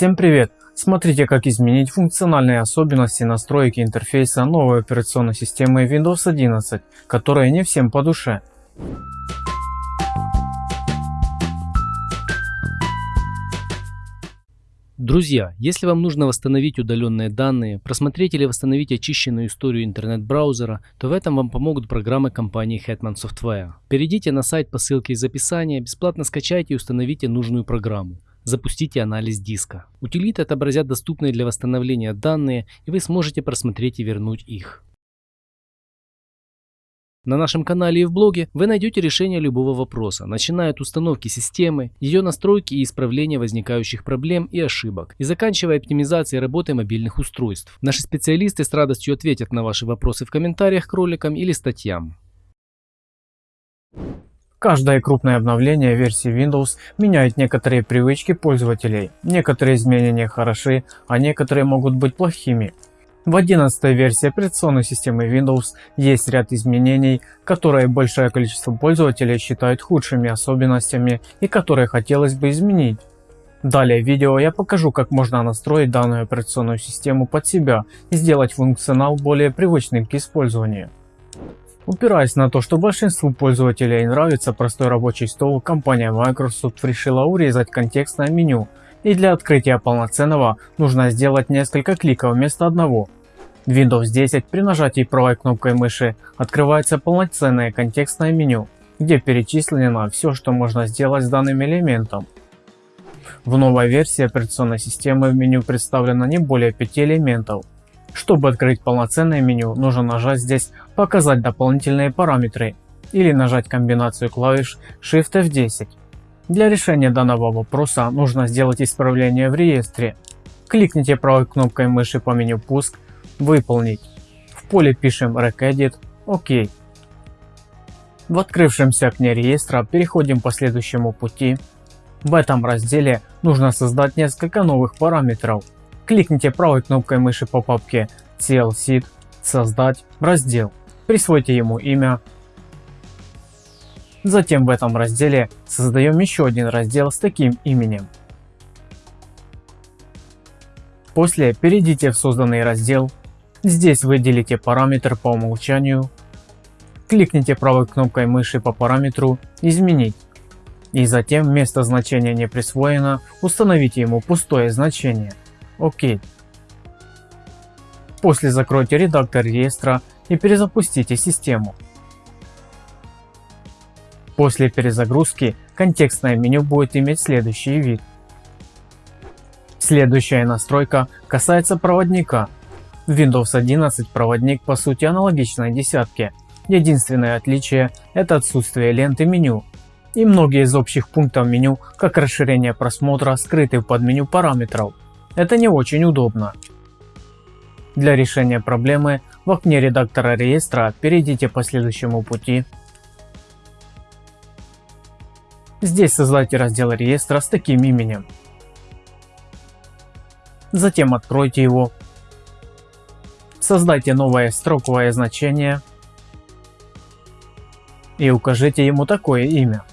Всем привет! Смотрите как изменить функциональные особенности настройки интерфейса новой операционной системы Windows 11, которая не всем по душе. Друзья, если вам нужно восстановить удаленные данные, просмотреть или восстановить очищенную историю интернет-браузера, то в этом вам помогут программы компании Hetman Software. Перейдите на сайт по ссылке из описания, бесплатно скачайте и установите нужную программу. Запустите анализ диска. Утилиты отобразят доступные для восстановления данные и вы сможете просмотреть и вернуть их. На нашем канале и в блоге вы найдете решение любого вопроса, начиная от установки системы, ее настройки и исправления возникающих проблем и ошибок, и заканчивая оптимизацией работы мобильных устройств. Наши специалисты с радостью ответят на ваши вопросы в комментариях к роликам или статьям. Каждое крупное обновление версии Windows меняет некоторые привычки пользователей. Некоторые изменения хороши, а некоторые могут быть плохими. В 11 версии операционной системы Windows есть ряд изменений, которые большое количество пользователей считают худшими особенностями и которые хотелось бы изменить. Далее в видео я покажу как можно настроить данную операционную систему под себя и сделать функционал более привычным к использованию. Упираясь на то, что большинству пользователей нравится простой рабочий стол, компания Microsoft решила урезать контекстное меню и для открытия полноценного нужно сделать несколько кликов вместо одного. В Windows 10 при нажатии правой кнопкой мыши открывается полноценное контекстное меню, где перечислено все, что можно сделать с данным элементом. В новой версии операционной системы в меню представлено не более 5 элементов. Чтобы открыть полноценное меню, нужно нажать здесь «Показать дополнительные параметры» или нажать комбинацию клавиш Shift F10. Для решения данного вопроса нужно сделать исправление в реестре. Кликните правой кнопкой мыши по меню «Пуск», «Выполнить». В поле пишем «Recedit», «Ок». В открывшемся окне реестра переходим по следующему пути. В этом разделе нужно создать несколько новых параметров. Кликните правой кнопкой мыши по папке CLSID «Создать раздел», присвойте ему имя, Затем в этом разделе создаем еще один раздел с таким именем. После перейдите в созданный раздел. Здесь выделите параметр по умолчанию. Кликните правой кнопкой мыши по параметру «Изменить». И затем вместо значения не присвоено установите ему пустое значение. ОК. После закройте редактор реестра и перезапустите систему. После перезагрузки контекстное меню будет иметь следующий вид. Следующая настройка касается проводника. В Windows 11 проводник по сути аналогичной десятке. Единственное отличие это отсутствие ленты меню. И многие из общих пунктов меню, как расширение просмотра, скрыты в подменю параметров. Это не очень удобно. Для решения проблемы в окне редактора реестра перейдите по следующему пути Здесь создайте раздел реестра с таким именем. Затем откройте его. Создайте новое строковое значение и укажите ему такое имя.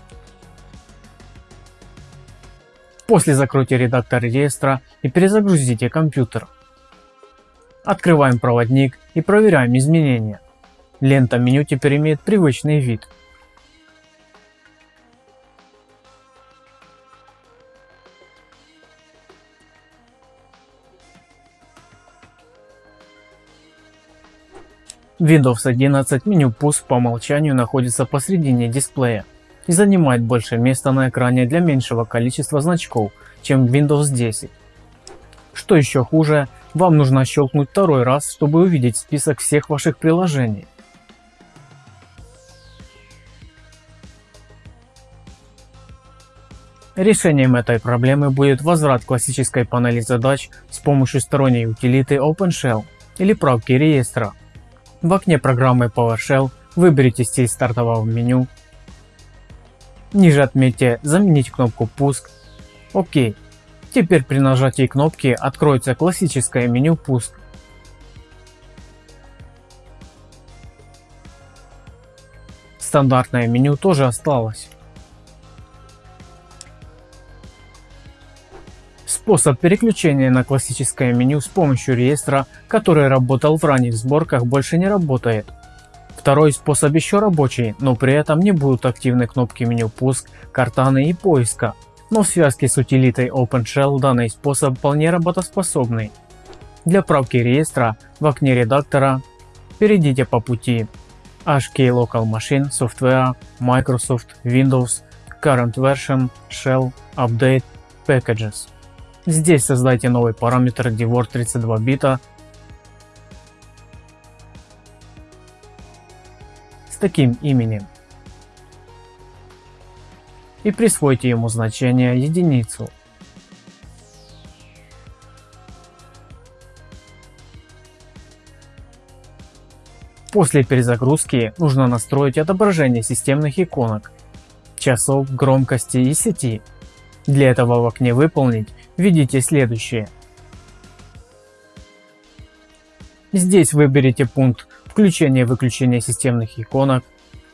После закройте редактор реестра и перезагрузите компьютер. Открываем проводник и проверяем изменения. Лента меню теперь имеет привычный вид. Windows 11 меню пуск по умолчанию находится посредине дисплея и занимает больше места на экране для меньшего количества значков, чем Windows 10. Что еще хуже, вам нужно щелкнуть второй раз, чтобы увидеть список всех ваших приложений. Решением этой проблемы будет возврат классической панели задач с помощью сторонней утилиты OpenShell или правки реестра. В окне программы PowerShell выберите стиль стартового меню. Ниже отметьте «Заменить кнопку «Пуск». ОК. Теперь при нажатии кнопки откроется классическое меню «Пуск». Стандартное меню тоже осталось. Способ переключения на классическое меню с помощью реестра, который работал в ранних сборках, больше не работает. Второй способ еще рабочий, но при этом не будут активны кнопки меню пуск, картаны и поиска. Но в связке с утилитой OpenShell данный способ вполне работоспособный. Для правки реестра в окне редактора перейдите по пути HK Local Machine Software Microsoft Windows Current Version Shell Update Packages. Здесь создайте новый параметр DWORD 32 бита с таким именем и присвойте ему значение единицу. После перезагрузки нужно настроить отображение системных иконок, часов, громкости и сети. Для этого в окне «Выполнить» введите следующее. Здесь выберите пункт «Включение-выключение системных иконок»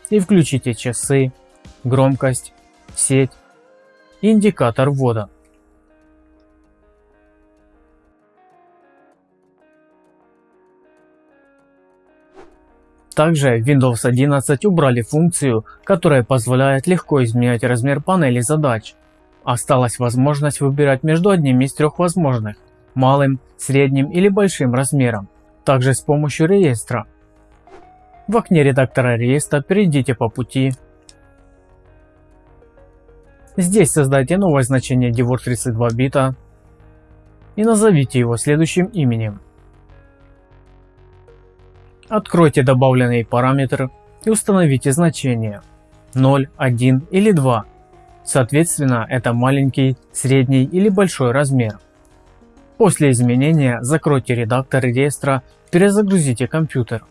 и включите часы, громкость, сеть индикатор ввода. Также в Windows 11 убрали функцию, которая позволяет легко изменять размер панели задач. Осталась возможность выбирать между одним из трех возможных – малым, средним или большим размером, также с помощью реестра. В окне редактора реестра перейдите по пути. Здесь создайте новое значение DWORD 32 бита и назовите его следующим именем. Откройте добавленный параметр и установите значение 0, 1 или 2. Соответственно, это маленький, средний или большой размер. После изменения закройте редактор реестра, перезагрузите компьютер.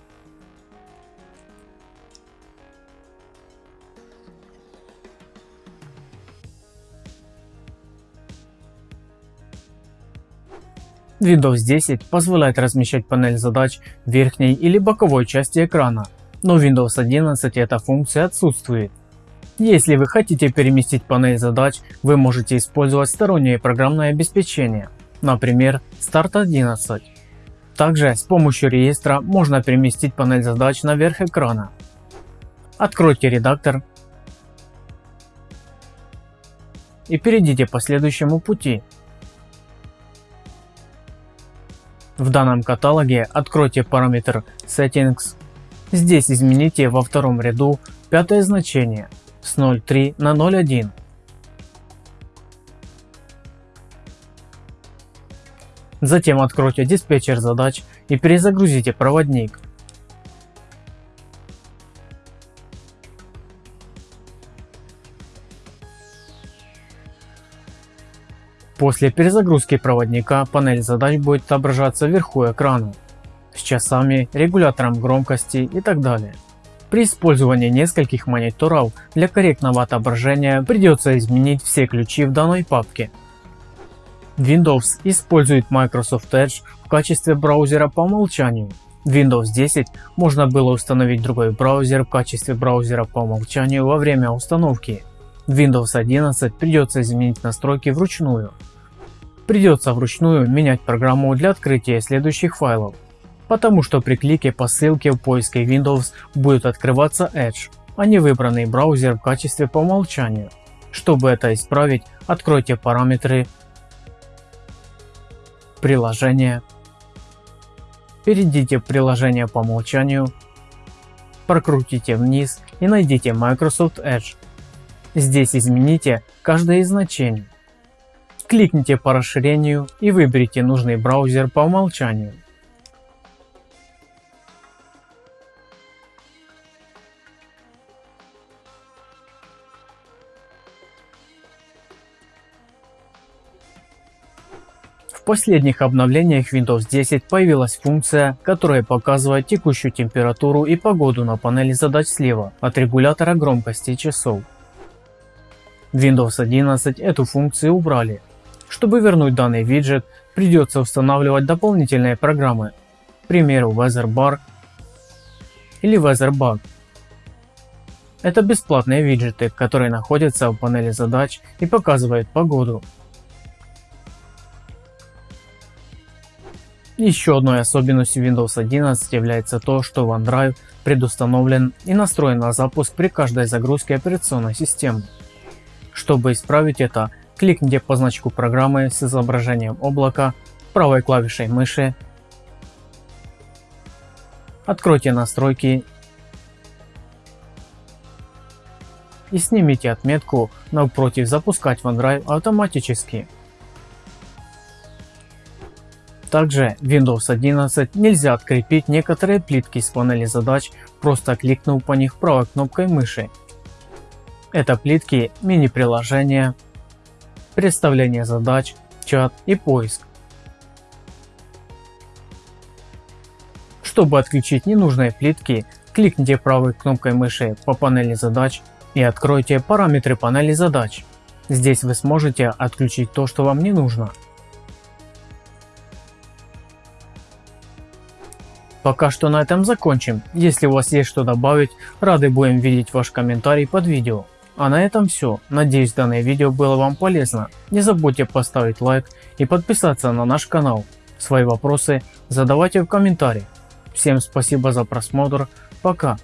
Windows 10 позволяет размещать панель задач в верхней или боковой части экрана, но в Windows 11 эта функция отсутствует. Если вы хотите переместить панель задач, вы можете использовать стороннее программное обеспечение, например Start 11. Также с помощью реестра можно переместить панель задач наверх экрана. Откройте редактор и перейдите по следующему пути. В данном каталоге откройте параметр Settings. Здесь измените во втором ряду пятое значение с 0.3 на 0.1. Затем откройте диспетчер задач и перезагрузите проводник. После перезагрузки проводника панель задач будет отображаться вверху экрана с часами, регулятором громкости и так далее. При использовании нескольких мониторов для корректного отображения придется изменить все ключи в данной папке. Windows использует Microsoft Edge в качестве браузера по умолчанию. В Windows 10 можно было установить другой браузер в качестве браузера по умолчанию во время установки. В Windows 11 придется изменить настройки вручную. Придется вручную менять программу для открытия следующих файлов, потому что при клике по ссылке в поиске Windows будет открываться Edge, а не выбранный браузер в качестве по умолчанию. Чтобы это исправить, откройте параметры приложения, перейдите в приложение по умолчанию, прокрутите вниз и найдите Microsoft Edge. Здесь измените каждое из значений. Кликните по расширению и выберите нужный браузер по умолчанию. В последних обновлениях Windows 10 появилась функция, которая показывает текущую температуру и погоду на панели задач слева от регулятора громкости часов. В Windows 11 эту функцию убрали, чтобы вернуть данный виджет, придется устанавливать дополнительные программы, к примеру WeatherBar или WeatherBug. Это бесплатные виджеты, которые находятся в панели задач и показывают погоду. Еще одной особенностью Windows 11 является то, что OneDrive предустановлен и настроен на запуск при каждой загрузке операционной системы. Чтобы исправить это, кликните по значку программы с изображением облака правой клавишей мыши, откройте настройки и снимите отметку напротив «Запускать OneDrive автоматически». Также Windows 11 нельзя открепить некоторые плитки с панели задач, просто кликнув по них правой кнопкой мыши. Это плитки мини-приложения, представление задач, чат и поиск. Чтобы отключить ненужные плитки, кликните правой кнопкой мыши по панели задач и откройте параметры панели задач. Здесь вы сможете отключить то, что вам не нужно. Пока что на этом закончим. Если у вас есть что добавить, рады будем видеть ваш комментарий под видео. А на этом все. Надеюсь данное видео было вам полезно. Не забудьте поставить лайк и подписаться на наш канал. Свои вопросы задавайте в комментариях. Всем спасибо за просмотр. Пока.